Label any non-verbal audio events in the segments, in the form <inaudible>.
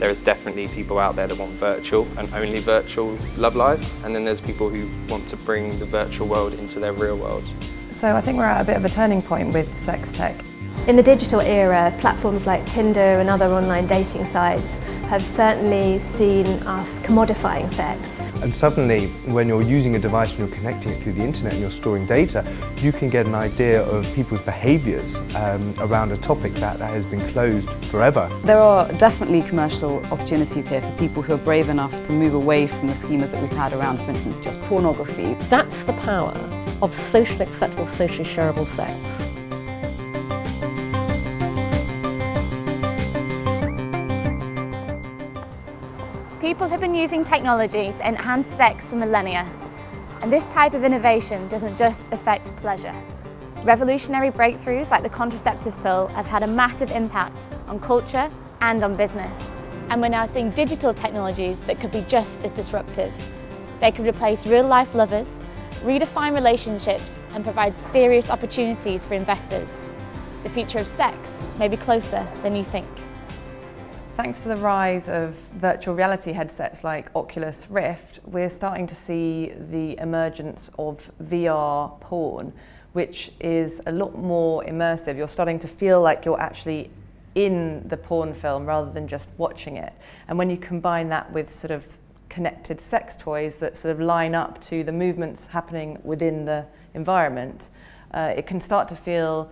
There is definitely people out there that want virtual and only virtual love lives, and then there's people who want to bring the virtual world into their real world. So I think we're at a bit of a turning point with sex tech. In the digital era, platforms like Tinder and other online dating sites have certainly seen us commodifying sex. And suddenly, when you're using a device and you're connecting it through the internet and you're storing data, you can get an idea of people's behaviours um, around a topic that, that has been closed forever. There are definitely commercial opportunities here for people who are brave enough to move away from the schemas that we've had around, for instance, just pornography. That's the power of socially acceptable, socially shareable sex. Using technology to enhance sex for millennia, and this type of innovation doesn't just affect pleasure. Revolutionary breakthroughs like the contraceptive pill have had a massive impact on culture and on business. And we're now seeing digital technologies that could be just as disruptive. They could replace real-life lovers, redefine relationships and provide serious opportunities for investors. The future of sex may be closer than you think. Thanks to the rise of virtual reality headsets like Oculus Rift, we're starting to see the emergence of VR porn, which is a lot more immersive. You're starting to feel like you're actually in the porn film rather than just watching it. And when you combine that with sort of connected sex toys that sort of line up to the movements happening within the environment, uh, it can start to feel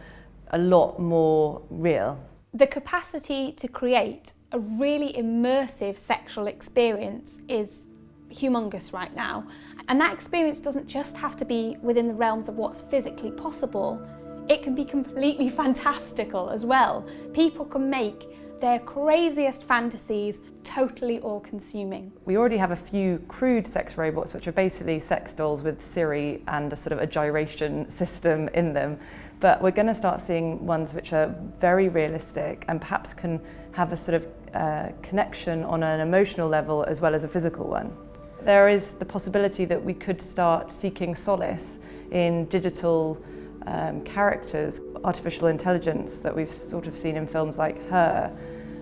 a lot more real. The capacity to create a really immersive sexual experience is humongous right now. And that experience doesn't just have to be within the realms of what's physically possible, it can be completely <laughs> fantastical as well. People can make their craziest fantasies totally all-consuming. We already have a few crude sex robots which are basically sex dolls with Siri and a sort of a gyration system in them but we're going to start seeing ones which are very realistic and perhaps can have a sort of uh, connection on an emotional level as well as a physical one. There is the possibility that we could start seeking solace in digital um, characters, artificial intelligence that we've sort of seen in films like Her,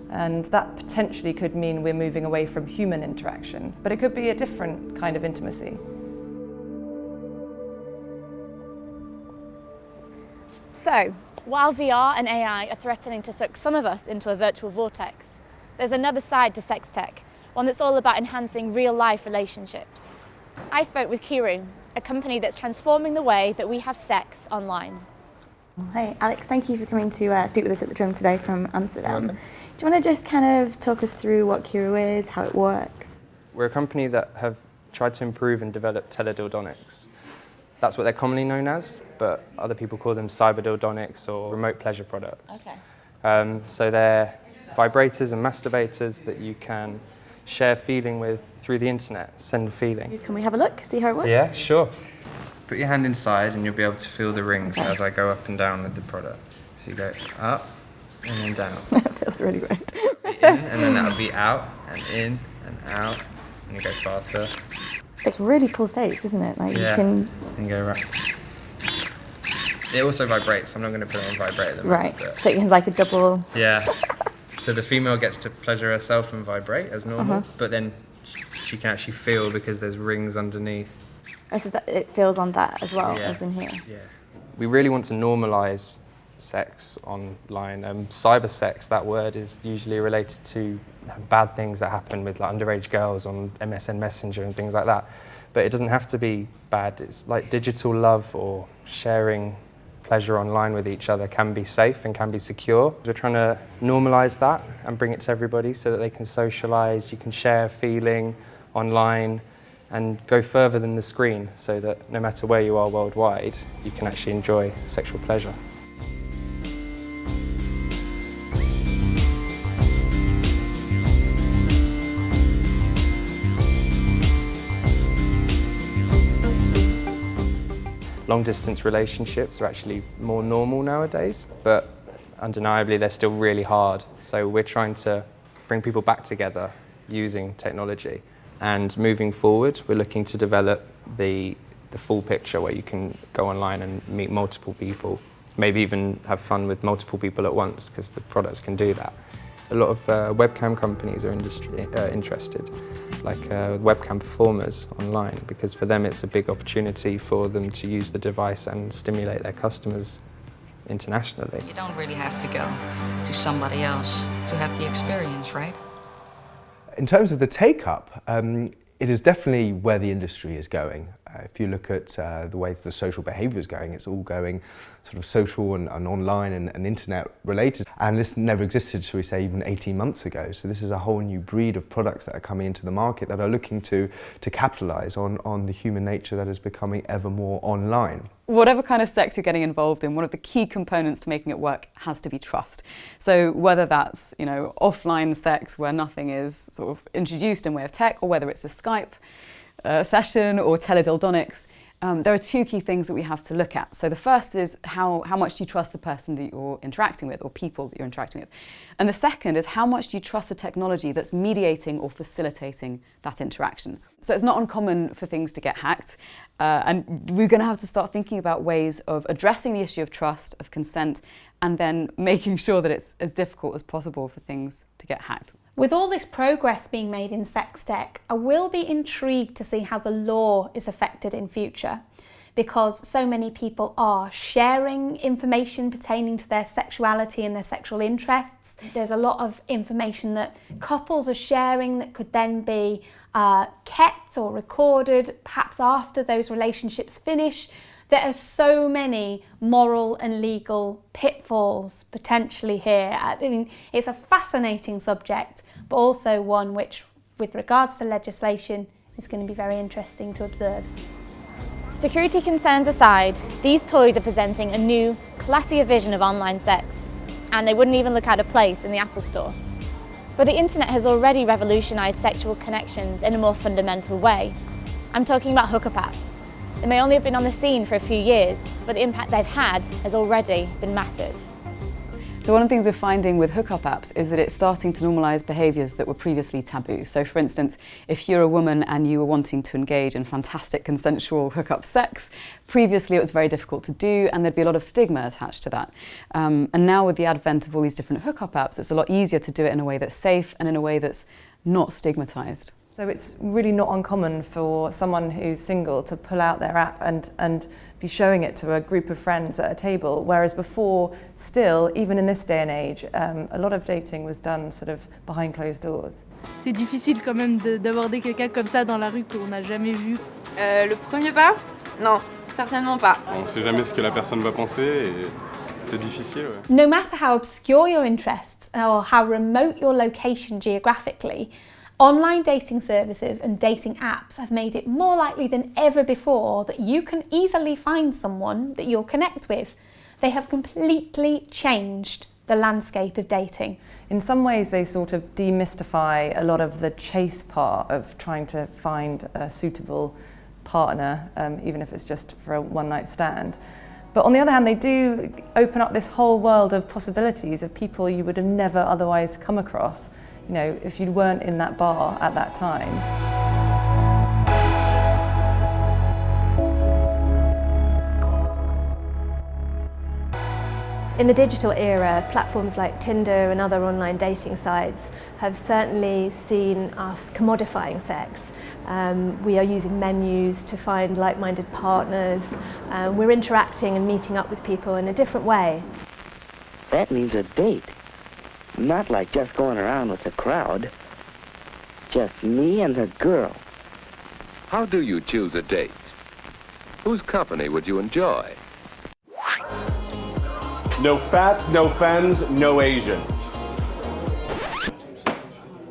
and that potentially could mean we're moving away from human interaction, but it could be a different kind of intimacy. So, while VR and AI are threatening to suck some of us into a virtual vortex, there's another side to sex tech, one that's all about enhancing real-life relationships. I spoke with Kiiroo, a company that's transforming the way that we have sex online. Hey Alex, thank you for coming to uh, speak with us at the Drum today from Amsterdam. Do you want to just kind of talk us through what Kiiroo is, how it works? We're a company that have tried to improve and develop teledildonics. That's what they're commonly known as, but other people call them cyberdildonics or remote pleasure products. Okay. Um, so they're vibrators and masturbators that you can share feeling with through the internet, send a feeling. Can we have a look, see how it works? Yeah, sure. Put your hand inside and you'll be able to feel the rings okay. as I go up and down with the product. So you go up and then down. <laughs> that feels really great. in, and then that'll be out and in and out, and you go faster. It's really pulsates, isn't it? Like yeah. you can. And go right. It also vibrates. I'm not going to put it on vibrate at the moment. Right. So it's like a double. Yeah. <laughs> so the female gets to pleasure herself and vibrate as normal, uh -huh. but then she can actually feel because there's rings underneath. Oh, so that it feels on that as well yeah. as in here. Yeah. We really want to normalise sex online. Um, cyber sex, that word is usually related to bad things that happen with like, underage girls on MSN Messenger and things like that. But it doesn't have to be bad. It's like digital love or sharing pleasure online with each other can be safe and can be secure. We're trying to normalise that and bring it to everybody so that they can socialise, you can share feeling online and go further than the screen so that no matter where you are worldwide, you can actually enjoy sexual pleasure. Long distance relationships are actually more normal nowadays, but undeniably they're still really hard. So we're trying to bring people back together using technology. And moving forward, we're looking to develop the, the full picture where you can go online and meet multiple people, maybe even have fun with multiple people at once because the products can do that. a lot of uh, webcam companies are uh, interested, like uh, webcam performers online, because for them it's a big opportunity for them to use the device and stimulate their customers internationally. You don't really have to go to somebody else to have the experience, right? In terms of the take-up, um, it is definitely where the industry is going. Uh, if you look at uh, the way the social behaviour is going, it's all going sort of social and, and online and, and, internet related. And this never existed, shall we say, even 18 months ago. So this is a whole new breed of products that are coming into the market that are looking to, to capitalise on, on the human nature that is becoming ever more online whatever kind of sex you're getting involved in, one of the key components to making it work has to be trust. So whether that's, you know, offline sex where nothing is sort of introduced in way of tech, or whether it's a Skype uh, session or teledildonics, um, there are two key things that we have to look at. So the first is how, how much do you trust the person that you're interacting with or people that you're interacting with? And the second is how much do you trust the technology that's mediating or facilitating that interaction? So it's not uncommon for things to get hacked uh, and we're going to have to start thinking about ways of addressing the issue of trust, of consent, and then <laughs> making sure that it's as difficult as possible for things to get hacked. With all this progress being made in sex tech, I will be intrigued to see how the law is affected in future because so many people are sharing information pertaining to their sexuality and their sexual interests. There's a lot of information that couples are sharing that could then be uh, kept or recorded perhaps after those relationships finish there are so many moral and legal pitfalls potentially here. I mean, it's a fascinating subject, but also one which, with regards to legislation, is going to be very interesting to observe. Security concerns aside, these toys are presenting a new, classier vision of online sex, and they wouldn't even look out of place in the Apple Store. But the internet has already revolutionised sexual connections in a more fundamental way. I'm talking about hookup apps. They may only have been on the scene for a few years, but the impact they've had has already been massive. So one of the things we're finding with hookup apps is that it's starting to normalise behaviours that were previously taboo. So for instance, if you're a woman and you were wanting to engage in fantastic consensual hookup sex, previously it was very difficult to do and there'd be a lot of stigma attached to that. Um, and now with the advent of all these different hookup apps, it's a lot easier to do it in a way that's safe and in a way that's not stigmatised. So it's really not uncommon for someone who's single to pull out their app and, and be showing it to a group of friends at a table, whereas before, still, even in this day and age, um, a lot of dating was done sort of behind closed doors. C'est difficile quand même d'aborder quelqu'un comme ça dans la rue qu'on n'a jamais vu. Euh, le premier pas Non, certainement pas. On ne sait jamais ce que la personne va penser et c'est difficile. No matter how obscure your interests or how remote your location geographically, Online dating services and dating apps have made it more likely than ever before that you can easily find someone that you'll connect with. They have completely changed the landscape of dating. In some ways they sort of demystify a lot of the chase part of trying to find a suitable partner, um, even if it's just for a one night stand. But on the other hand, they do open up this whole world of possibilities of people you would have never otherwise come across you know, if you weren't in that bar at that time. In the digital era, platforms like Tinder and other online dating sites have certainly seen us commodifying sex. Um, we are using menus to find like-minded partners. Um, we're interacting and meeting up with people in a different way. That means a date. Not like just going around with the crowd. Just me and the girl. How do you choose a date? Whose company would you enjoy? No fats, no femmes, no Asians.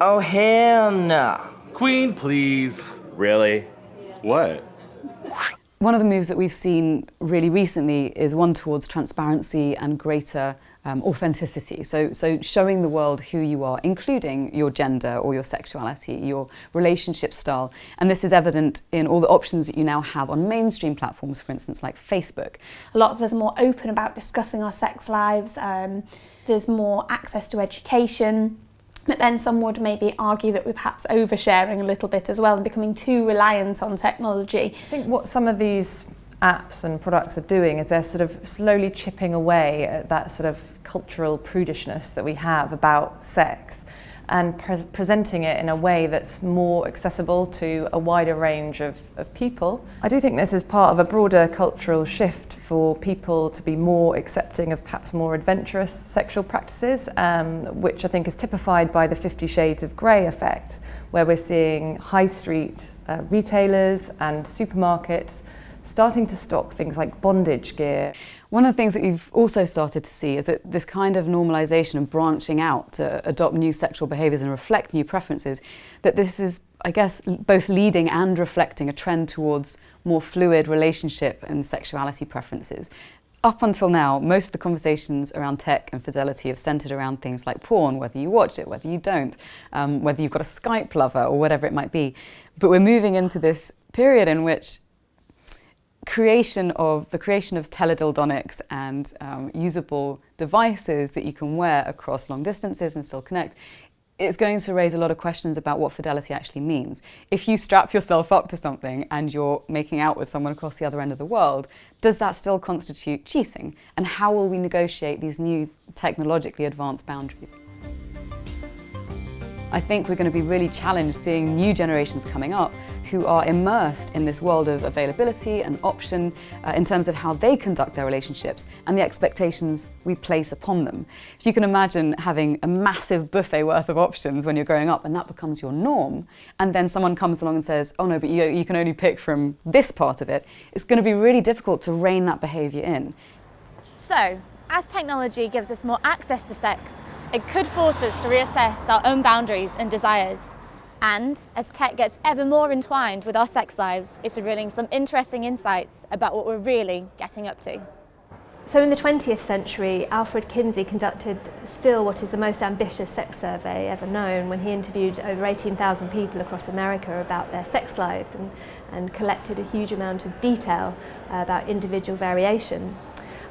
Oh, hell no. Queen, please. Really? What? One of the moves that we've seen really recently is one towards transparency and greater um, authenticity. So, so showing the world who you are, including your gender or your sexuality, your relationship style. And this is evident in all the options that you now have on mainstream platforms, for instance, like Facebook. A lot of us are more open about discussing our sex lives. Um, there's more access to education. But then some would maybe argue that we're perhaps oversharing a little bit as well and becoming too reliant on technology. I think what some of these apps and products are doing is they're sort of slowly chipping away at that sort of cultural prudishness that we have about sex and pre presenting it in a way that's more accessible to a wider range of, of people. I do think this is part of a broader cultural shift for people to be more accepting of perhaps more adventurous sexual practices, um, which I think is typified by the Fifty Shades of Grey effect, where we're seeing high street uh, retailers and supermarkets starting to stock things like bondage gear. One of the things that we've also started to see is that this kind of normalisation and branching out to adopt new sexual behaviours and reflect new preferences, that this is, I guess, both leading and reflecting a trend towards more fluid relationship and sexuality preferences. Up until now, most of the conversations around tech and fidelity have centred around things like porn, whether you watch it, whether you don't, um, whether you've got a Skype lover or whatever it might be. But we're moving into this period in which creation of the creation of teledildonics and um, usable devices that you can wear across long distances and still connect it's going to raise a lot of questions about what fidelity actually means. If you strap yourself up to something and you're making out with someone across the other end of the world, does that still constitute cheating? And how will we negotiate these new technologically advanced boundaries? I think we're going to be really challenged seeing new generations coming up who are immersed in this world of availability and option uh, in terms of how they conduct their relationships and the expectations we place upon them. If you can imagine having a massive buffet worth of options when you're growing up and that becomes your norm, and then someone comes along and says, oh no, but you, you can only pick from this part of it, it's going to be really difficult to rein that behaviour in. So, as technology gives us more access to sex, it could force us to reassess our own boundaries and desires. And as tech gets ever more entwined with our sex lives, it's revealing some interesting insights about what we're really getting up to. So in the 20th century, Alfred Kinsey conducted still what is the most ambitious sex survey ever known when he interviewed over 18,000 people across America about their sex lives and, and collected a huge amount of detail about individual variation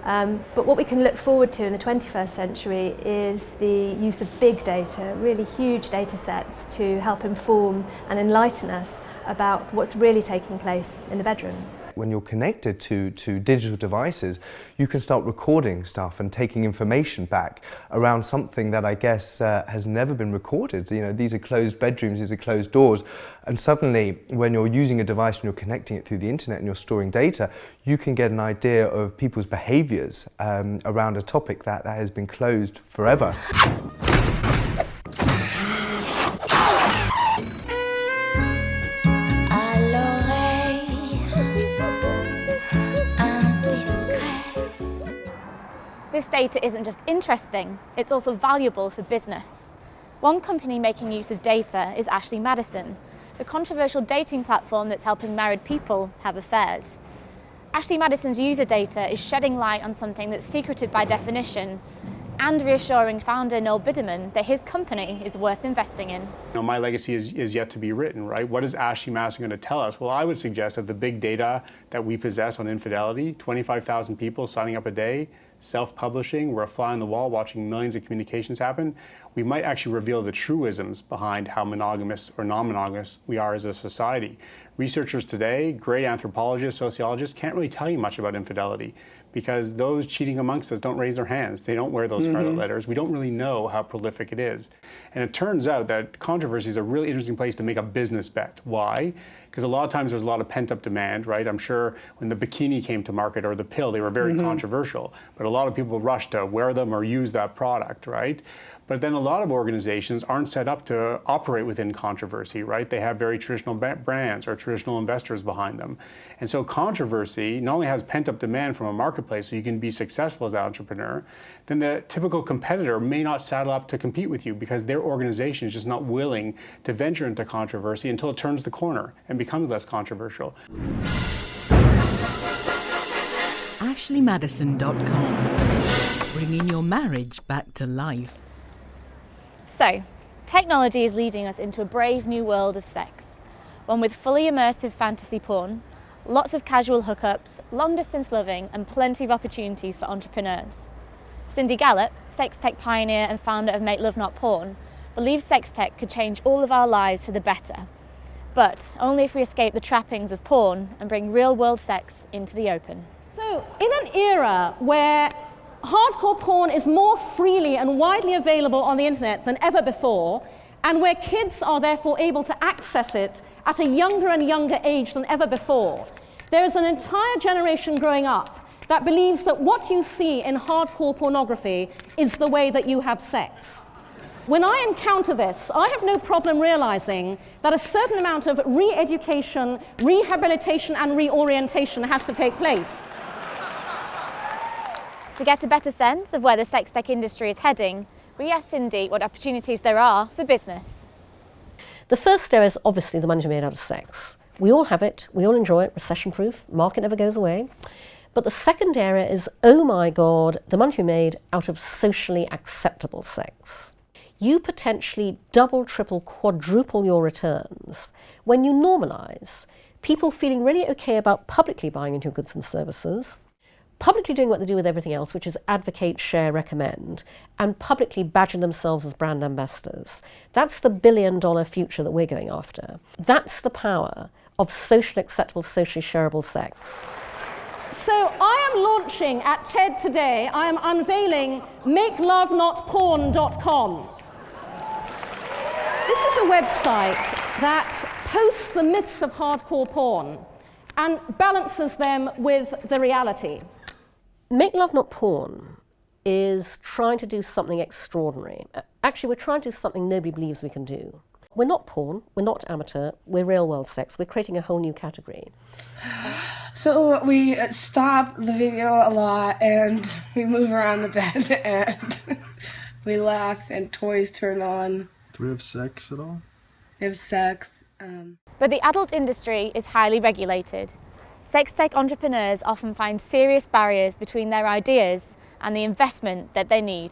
Um, but what we can look forward to in the 21st century is the use of big data, really huge data sets to help inform and enlighten us about what's really taking place in the bedroom. When you're connected to, to digital devices, you can start recording stuff and taking information back around something that I guess uh, has never been recorded. You know, these are closed bedrooms, these are closed doors. And suddenly, when you're using a device and you're connecting it through the internet and you're storing data, you can get an idea of people's behaviors um, around a topic that, that has been closed forever. Data isn't just interesting, it's also valuable for business. One company making use of data is Ashley Madison, the controversial dating platform that's helping married people have affairs. Ashley Madison's user data is shedding light on something that's secreted by definition and reassuring founder Noel Biderman that his company is worth investing in. You know, my legacy is, is yet to be written, right? What is Ashley Madison going to tell us? Well, I would suggest that the big data that we possess on infidelity, 25,000 people signing up a day, self-publishing, we're a fly on the wall watching millions of communications happen, we might actually reveal the truisms behind how monogamous or non-monogamous we are as a society. Researchers today, great anthropologists, sociologists, can't really tell you much about infidelity because those cheating amongst us don't raise their hands. They don't wear those mm -hmm. scarlet letters. We don't really know how prolific it is. And it turns out that controversy is a really interesting place to make a business bet. Why? because a lot of times there's a lot of pent up demand, right? I'm sure when the bikini came to market or the pill, they were very mm -hmm. controversial, but a lot of people rushed to wear them or use that product, right? But then a lot of organizations aren't set up to operate within controversy, right? They have very traditional brands or traditional investors behind them. And so controversy not only has pent up demand from a marketplace so you can be successful as an entrepreneur, then the typical competitor may not saddle up to compete with you because their organization is just not willing to venture into controversy until it turns the corner and becomes less controversial. AshleyMadison.com, bringing your marriage back to life. So, technology is leading us into a brave new world of sex, one with fully immersive fantasy porn, lots of casual hookups, long distance loving and plenty of opportunities for entrepreneurs. Cindy Gallop, sex tech pioneer and founder of Make Love Not Porn, believes sex tech could change all of our lives for the better. but only if we escape the trappings of porn and bring real-world sex into the open. So, in an era where hardcore porn is more freely and widely available on the internet than ever before, and where kids are therefore able to access it at a younger and younger age than ever before, there is an entire generation growing up that believes that what you see in hardcore pornography is the way that you have sex. When I encounter this, I have no problem realizing that a certain amount of re-education, rehabilitation and reorientation has to take place. To get a better sense of where the sex tech industry is heading, we asked Cindy what opportunities there are for business. The first area is obviously the money to be made out of sex. We all have it, we all enjoy it, recession proof, market never goes away. But the second area is, oh my God, the money to be made out of socially acceptable sex. You potentially double, triple, quadruple your returns when you normalise people feeling really okay about publicly buying into goods and services, publicly doing what they do with everything else, which is advocate, share, recommend, and publicly badging themselves as brand ambassadors. That's the billion dollar future that we're going after. That's the power of socially acceptable, socially shareable sex. So I am launching at TED today, I am unveiling makelovenotporn.com. This is a website that posts the myths of hardcore porn and balances them with the reality. Make Love Not Porn is trying to do something extraordinary. Actually, we're trying to do something nobody believes we can do. We're not porn, we're not amateur, we're real world sex. We're creating a whole new category. <sighs> So we stop the video a lot and we move around the bed <laughs> and we laugh and toys turn on. Do we have sex at all? We have sex. Um. But the adult industry is highly regulated. Sex tech entrepreneurs often find serious barriers between their ideas and the investment that they need.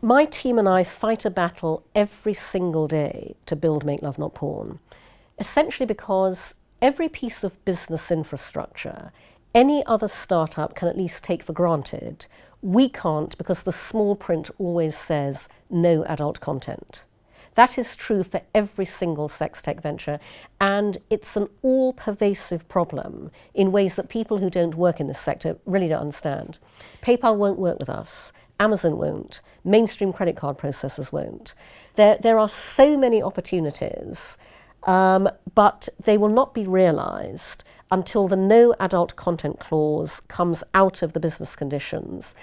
My team and I fight a battle every single day to build Make Love Not Porn, essentially because every piece of business infrastructure any other startup can at least take for granted, we can't because the small print always says no adult content. That is true for every single sex tech venture, and it's an all pervasive problem in ways that people who don't work in this sector really don't understand. PayPal won't work with us, Amazon won't, mainstream credit card processors won't. There, there are so many opportunities um, but they will not be realised until the no adult content clause comes out of the business conditions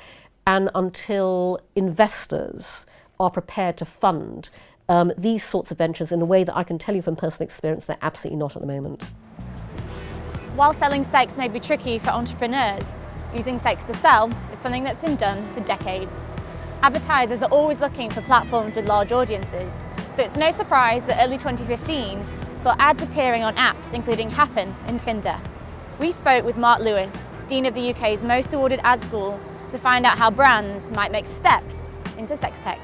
and until investors are prepared to fund um, these sorts of ventures in a way that I can tell you from personal experience they're absolutely not at the moment. While selling sex may be tricky for entrepreneurs, using sex to sell is something that's been done for decades. Advertisers are always looking for platforms with large audiences, so it's no surprise that early 2015 saw ads appearing on apps including Happn and Tinder. We spoke with Marc Lewis, Dean of the UK's most awarded ad school, to find out how brands might make steps into sex tech.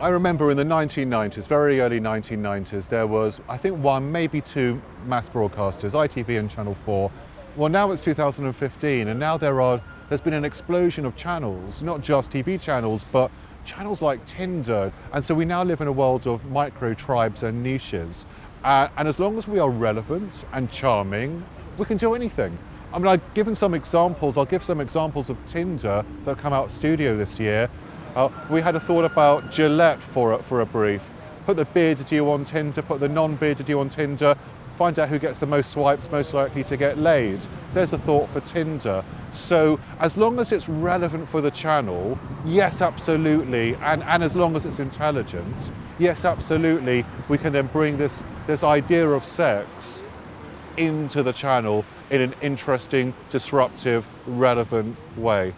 I remember in the 1990s, very early 1990s, there was, I think, one, maybe two mass broadcasters, ITV and Channel 4. Well, now it's 2015, and now there are, there's been an explosion of channels, not just TV channels, but channels like Tinder. And so we now live in a world of micro tribes and niches. Uh, and as long as we are relevant and charming, we can do anything. I mean, I've given some examples, I'll give some examples of Tinder that come out studio this year. Uh, we had a thought about Gillette for a, for a brief. Put the bearded you on Tinder, put the non-bearded you on Tinder, find out who gets the most swipes most likely to get laid. There's a thought for Tinder. So as long as it's relevant for the channel, yes, absolutely. And, and as long as it's intelligent, yes, absolutely, we can then bring this, this idea of sex into the channel in an interesting, disruptive, relevant way.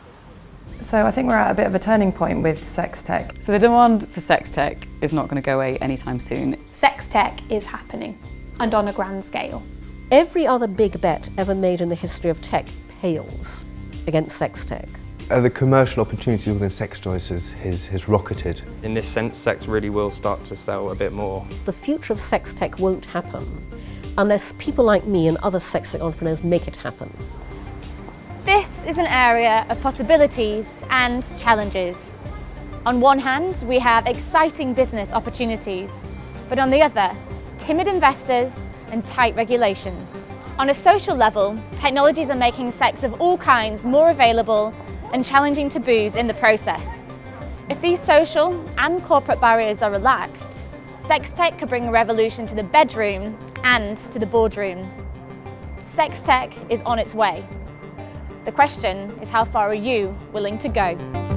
So I think we're at a bit of a turning point with sex tech. So the demand for sex tech is not going to go away anytime soon. Sex tech is happening and on a grand scale. Every other big bet ever made in the history of tech pales against sex tech. Uh, the commercial opportunity within sex toys has, has, has rocketed. In this sense, sex really will start to sell a bit more. The future of sex tech won't happen unless people like me and other sex tech entrepreneurs make it happen. Is an area of possibilities and challenges. On one hand, we have exciting business opportunities, but on the other, timid investors and tight regulations. On a social level, technologies are making sex of all kinds more available and challenging taboos in the process. If these social and corporate barriers are relaxed, sex tech could bring a revolution to the bedroom and to the boardroom. Sex tech is on its way. The question is how far are you willing to go?